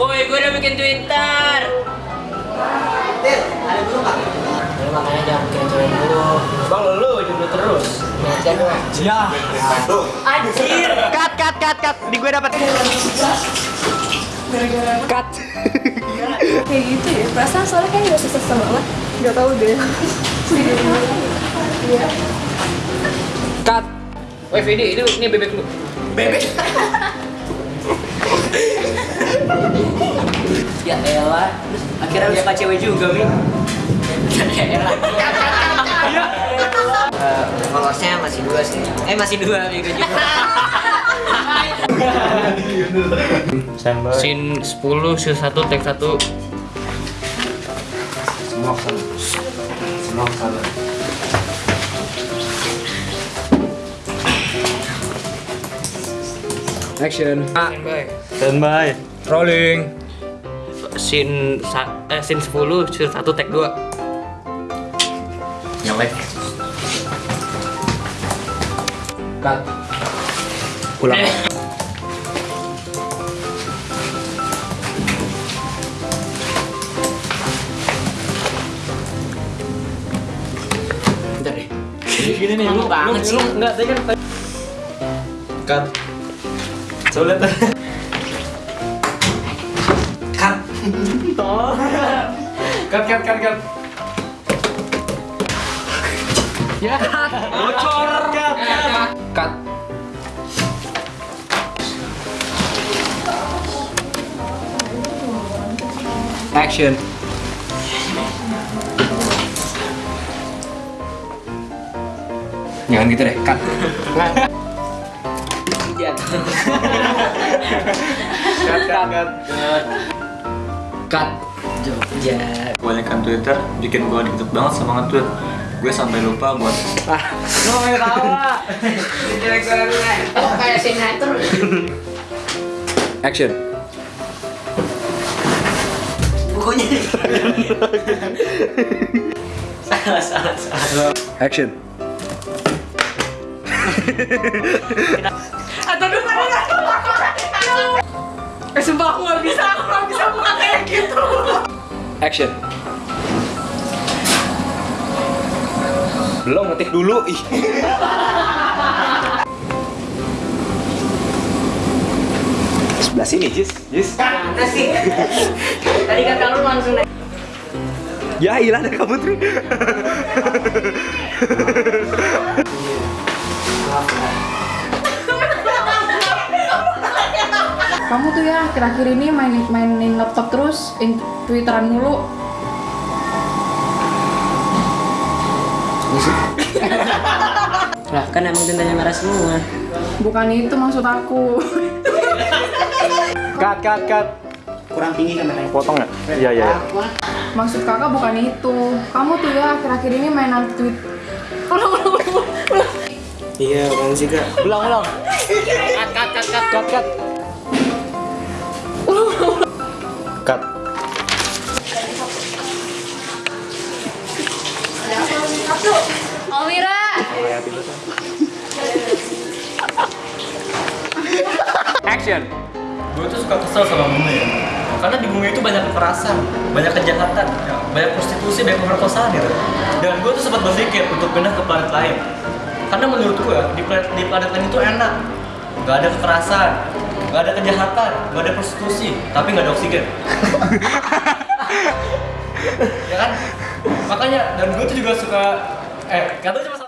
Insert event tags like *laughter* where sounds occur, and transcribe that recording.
Woi, gue udah bikin Twitter. Lu makanya jangan bikin cewek dulu. Bang lu lu jomblo terus. Aja gue. Ya. Anjir. Cut cut cut cut. Di gue dapat. Cut. *laughs* kayak gitu ya perasaan soalnya kayak gak susah banget gak tau deh Cut. Woi Vidi, ini ini bebek lu. Bebek. Ya elah. Terus akhirnya lu suka cewek juga, Mi. Ya elah. Eh, Followersnya masih dua sih. Eh masih dua bego juga. Scene 10, scene 1, take 1. Semua ke sana. Semua ke sana. Action. Standby. Standby. Rolling. Scene eh scene 10, scene 1, take 2. Nyelek. Cut. Pulang. Bentar deh. Gini nih, Lama banget sih. enggak tadi kan Cut. Cut, cut, cut, cut. Ya. Bocor. Cut, cut. Cut. Action. Jangan gitu deh, cut. *laughs* Cut, cut, cut. Cut. Jogja. Kebanyakan Twitter bikin gue dikit banget sama nge-tweet. Gue sampai lupa buat Lu mau tawa. Oh, kayak sinetron. Action. Pokoknya. salah, salah, salah. Action. atau dulu eh sumpah aku gak bisa aku gak bisa buka kayak gitu Action. Belum ngetik dulu. Ih. Sebelah sini, Jis. Jis. Mana sih? Tadi kata lu langsung naik. Ya, hilang dari kamu, Tri. Kamu tuh ya akhir-akhir ini main mainin laptop terus in twitteran mulu *laughs* Lah kan emang tintanya merah semua. bukan itu maksud aku cut, cut, cut. Kurang tinggi kameranya. Potong ya? Iya, iya, iya. maksud kakak bukan itu kamu tuh ya akhir-akhir ini mainan tweet ulang ulang ulang ulang Iya, kan sih kak. Ulang, ulang. Cut, cut, cut, cut, cut. Cut. Almira. Action. Gue tuh suka kesel sama Bunga ya Karena di Bunga itu banyak kekerasan, banyak kejahatan, ya, banyak prostitusi, banyak pemerkosaan gitu Dan gue tuh sempat berpikir untuk pindah ke planet lain. Karena menurut gue, di planet, di planet lain itu enak. Gak ada kekerasan, gak ada kejahatan, gak ada prostitusi, tapi gak ada oksigen. *laughs* Ya kan? Makanya, dan gue tuh juga suka Eh, kata cuma satu